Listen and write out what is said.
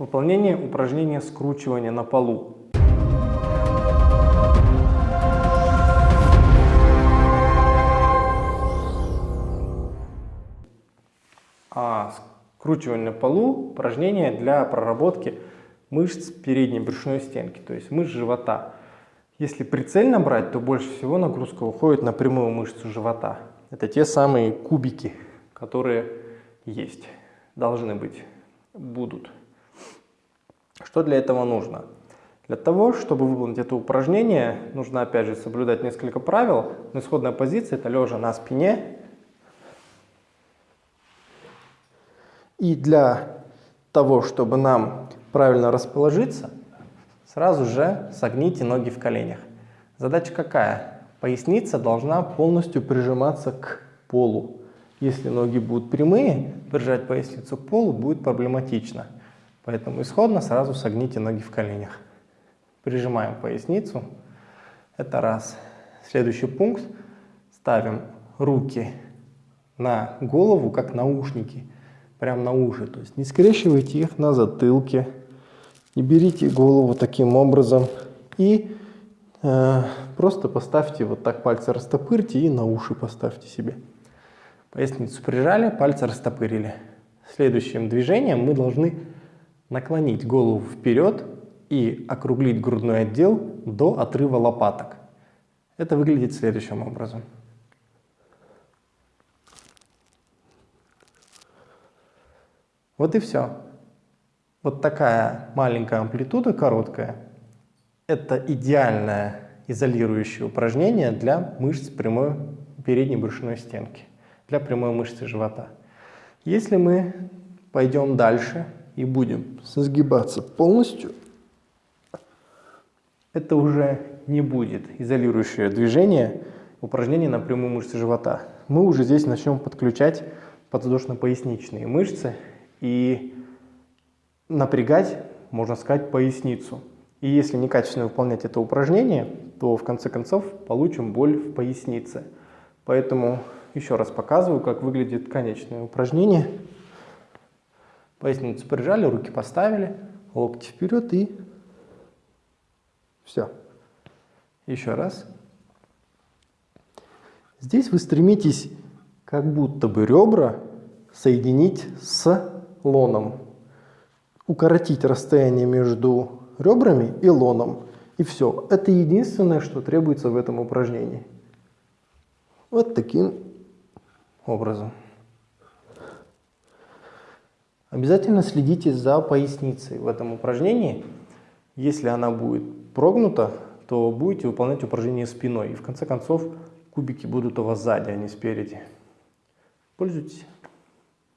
Выполнение упражнения скручивания на полу. А скручивание на полу – упражнение для проработки мышц передней брюшной стенки, то есть мышц живота. Если прицельно брать, то больше всего нагрузка уходит на прямую мышцу живота. Это те самые кубики, которые есть, должны быть, будут. Что для этого нужно? Для того, чтобы выполнить это упражнение, нужно опять же соблюдать несколько правил. Но исходная позиция это лежа на спине. И для того, чтобы нам правильно расположиться, сразу же согните ноги в коленях. Задача какая? Поясница должна полностью прижиматься к полу. Если ноги будут прямые, прижать поясницу к полу будет проблематично. Поэтому исходно сразу согните ноги в коленях. Прижимаем поясницу. Это раз. Следующий пункт. Ставим руки на голову, как наушники. Прям на уши. То есть не скрещивайте их на затылке. Не берите голову таким образом. И э, просто поставьте вот так пальцы растопырьте и на уши поставьте себе. Поясницу прижали, пальцы растопырили. Следующим движением мы должны наклонить голову вперед и округлить грудной отдел до отрыва лопаток. Это выглядит следующим образом. Вот и все. Вот такая маленькая амплитуда, короткая, это идеальное изолирующее упражнение для мышц прямой передней брюшной стенки, для прямой мышцы живота. Если мы пойдем дальше и будем сгибаться полностью, это уже не будет изолирующее движение, упражнение на прямую мышцу живота. Мы уже здесь начнем подключать подвздошно-поясничные мышцы и напрягать, можно сказать, поясницу. И если некачественно выполнять это упражнение, то в конце концов получим боль в пояснице. Поэтому еще раз показываю, как выглядит конечное упражнение. Поясницу прижали, руки поставили, локти вперед и все. Еще раз. Здесь вы стремитесь как будто бы ребра соединить с лоном. Укоротить расстояние между ребрами и лоном. И все. Это единственное, что требуется в этом упражнении. Вот таким образом. Обязательно следите за поясницей в этом упражнении. Если она будет прогнута, то будете выполнять упражнение спиной. И в конце концов кубики будут у вас сзади, а не спереди. Пользуйтесь.